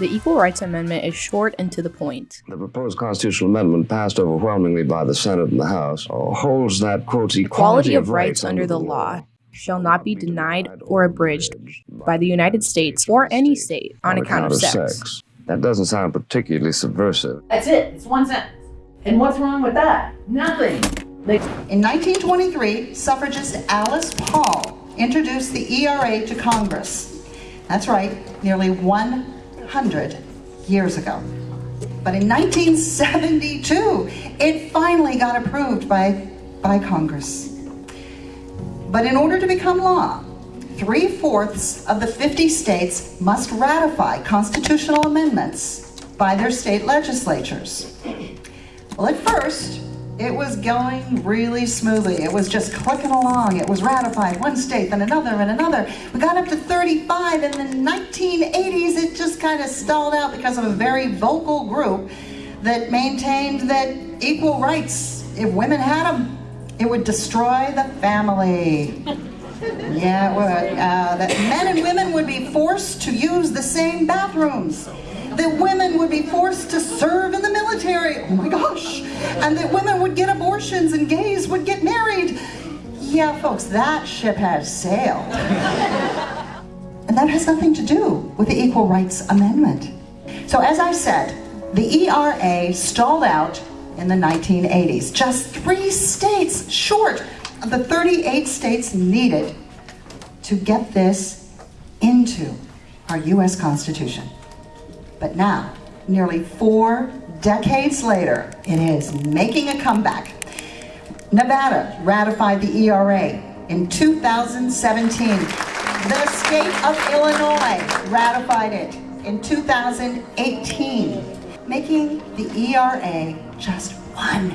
The Equal Rights Amendment is short and to the point. The proposed constitutional amendment, passed overwhelmingly by the Senate and the House, uh, holds that, quote, equality of rights under the law shall not be denied or abridged by the United States or any state on account of sex. That doesn't sound particularly subversive. That's it. It's one sentence. And what's wrong with that? Nothing. In 1923, suffragist Alice Paul introduced the ERA to Congress. That's right, nearly 100 years ago. But in 1972, it finally got approved by, by Congress. But in order to become law, three-fourths of the 50 states must ratify constitutional amendments by their state legislatures. Well, at first, it was going really smoothly. It was just clicking along. It was ratified one state, then another, and another. We got up to 35, in the 1980s, it just kind of stalled out because of a very vocal group that maintained that equal rights, if women had them, it would destroy the family. Yeah, it would. Uh, that men and women would be forced to use the same bathrooms. That women would be forced to serve in the military. Oh my gosh. And that women would get abortions and gays would get married. Yeah, folks, that ship has sailed. and that has nothing to do with the Equal Rights Amendment. So as I said, the ERA stalled out in the 1980s. Just three states short of the 38 states needed to get this into our US Constitution. But now, nearly four decades later, it is making a comeback. Nevada ratified the ERA in 2017. The state of Illinois ratified it in 2018, making the ERA just one,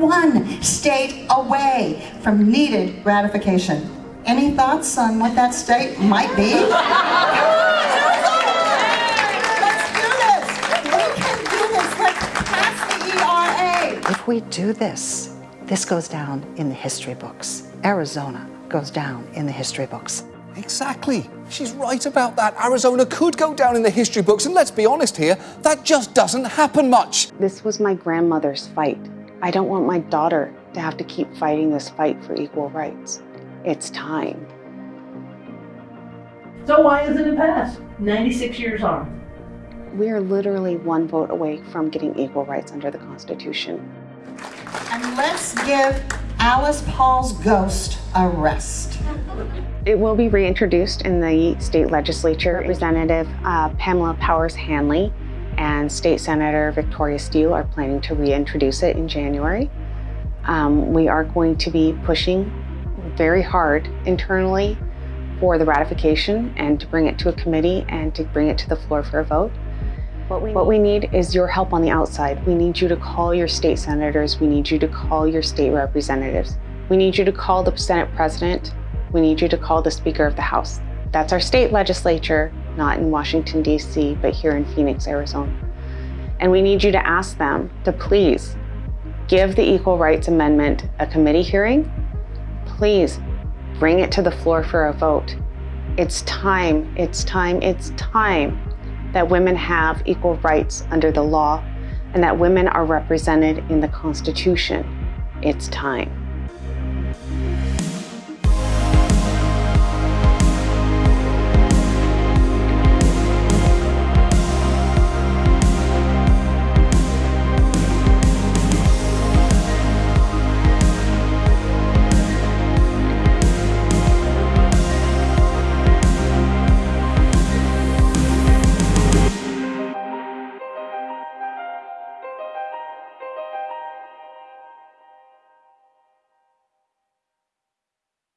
one state away from needed ratification. Any thoughts on what that state might be? If we do this, this goes down in the history books. Arizona goes down in the history books. Exactly. She's right about that. Arizona could go down in the history books, and let's be honest here, that just doesn't happen much. This was my grandmother's fight. I don't want my daughter to have to keep fighting this fight for equal rights. It's time. So why isn't it passed? 96 years on. We are literally one vote away from getting equal rights under the Constitution. And let's give Alice Paul's ghost a rest. It will be reintroduced in the state legislature. Representative uh, Pamela Powers Hannley and State Senator Victoria Steele are planning to reintroduce it in January. Um, we are going to be pushing very hard internally for the ratification and to bring it to a committee and to bring it to the floor for a vote. What we, what we need is your help on the outside. We need you to call your state senators. We need you to call your state representatives. We need you to call the Senate President. We need you to call the Speaker of the House. That's our state legislature, not in Washington, D.C., but here in Phoenix, Arizona. And we need you to ask them to please give the Equal Rights Amendment a committee hearing. Please bring it to the floor for a vote. It's time, it's time, it's time that women have equal rights under the law and that women are represented in the Constitution. It's time.